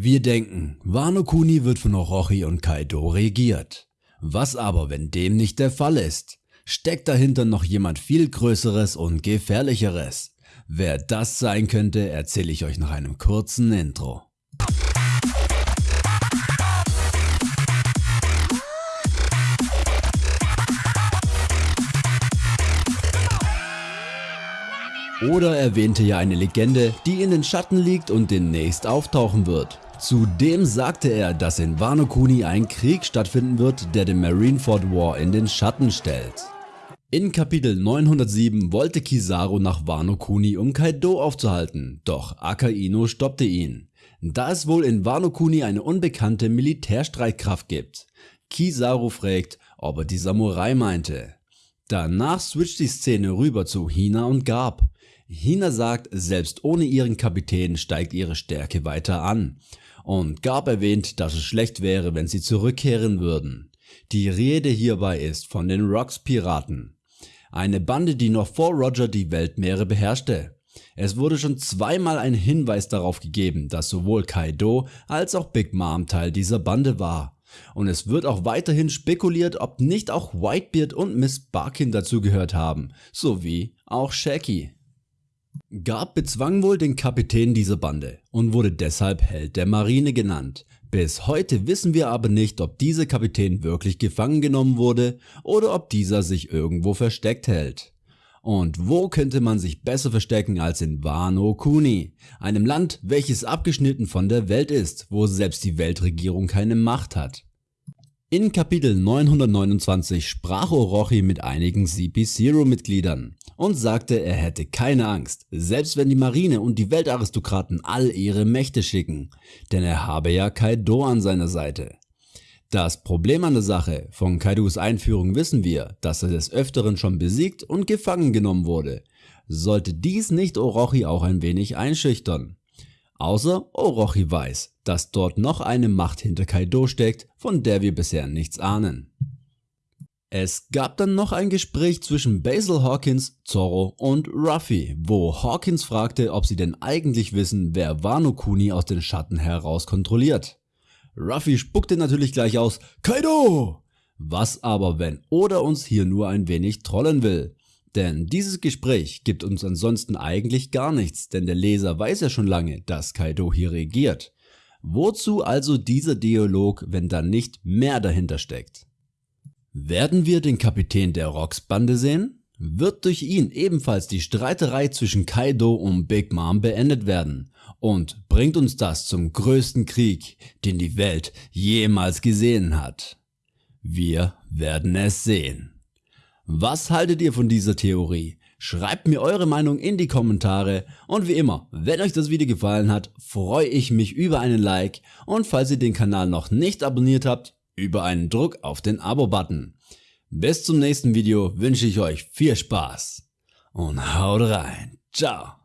Wir denken, Wano Kuni wird von Orochi und Kaido regiert. Was aber, wenn dem nicht der Fall ist? Steckt dahinter noch jemand viel größeres und gefährlicheres? Wer das sein könnte, erzähle ich euch nach einem kurzen Intro. Oder erwähnte ja eine Legende, die in den Schatten liegt und demnächst auftauchen wird. Zudem sagte er, dass in Wano Kuni ein Krieg stattfinden wird, der den Marineford War in den Schatten stellt. In Kapitel 907 wollte Kizaru nach Wano Kuni um Kaido aufzuhalten, doch Akainu stoppte ihn. Da es wohl in Wano Kuni eine unbekannte Militärstreitkraft gibt. Kizaru fragt, ob er die Samurai meinte. Danach switcht die Szene rüber zu Hina und Garb. Hina sagt, selbst ohne ihren Kapitän steigt ihre Stärke weiter an. Und Garb erwähnt, dass es schlecht wäre, wenn sie zurückkehren würden. Die Rede hierbei ist von den Rocks Piraten. Eine Bande, die noch vor Roger die Weltmeere beherrschte. Es wurde schon zweimal ein Hinweis darauf gegeben, dass sowohl Kaido als auch Big Mom Teil dieser Bande war. Und es wird auch weiterhin spekuliert, ob nicht auch Whitebeard und Miss Barkin dazugehört haben, sowie auch Shaggy. Garb bezwang wohl den Kapitän dieser Bande und wurde deshalb Held der Marine genannt. Bis heute wissen wir aber nicht, ob dieser Kapitän wirklich gefangen genommen wurde oder ob dieser sich irgendwo versteckt hält. Und wo könnte man sich besser verstecken als in Wano Kuni, einem Land, welches abgeschnitten von der Welt ist, wo selbst die Weltregierung keine Macht hat. In Kapitel 929 sprach Orochi mit einigen CP0 Mitgliedern und sagte er hätte keine Angst, selbst wenn die Marine und die Weltaristokraten all ihre Mächte schicken, denn er habe ja Kaido an seiner Seite. Das Problem an der Sache, von Kaidos Einführung wissen wir, dass er des Öfteren schon besiegt und gefangen genommen wurde. Sollte dies nicht Orochi auch ein wenig einschüchtern? Außer Orochi weiß, dass dort noch eine Macht hinter Kaido steckt, von der wir bisher nichts ahnen. Es gab dann noch ein Gespräch zwischen Basil Hawkins, Zorro und Ruffy, wo Hawkins fragte, ob sie denn eigentlich wissen, wer Wano Kuni aus den Schatten heraus kontrolliert. Ruffy spuckte natürlich gleich aus, Kaido! Was aber, wenn Oda uns hier nur ein wenig trollen will? Denn dieses Gespräch gibt uns ansonsten eigentlich gar nichts, denn der Leser weiß ja schon lange, dass Kaido hier regiert. Wozu also dieser Dialog, wenn da nicht mehr dahinter steckt? Werden wir den Kapitän der Rocks Bande sehen? Wird durch ihn ebenfalls die Streiterei zwischen Kaido und Big Mom beendet werden? Und bringt uns das zum größten Krieg, den die Welt jemals gesehen hat? Wir werden es sehen. Was haltet ihr von dieser Theorie? Schreibt mir eure Meinung in die Kommentare und wie immer, wenn euch das Video gefallen hat, freue ich mich über einen Like und falls ihr den Kanal noch nicht abonniert habt, über einen Druck auf den Abo-Button. Bis zum nächsten Video wünsche ich euch viel Spaß und haut rein. Ciao.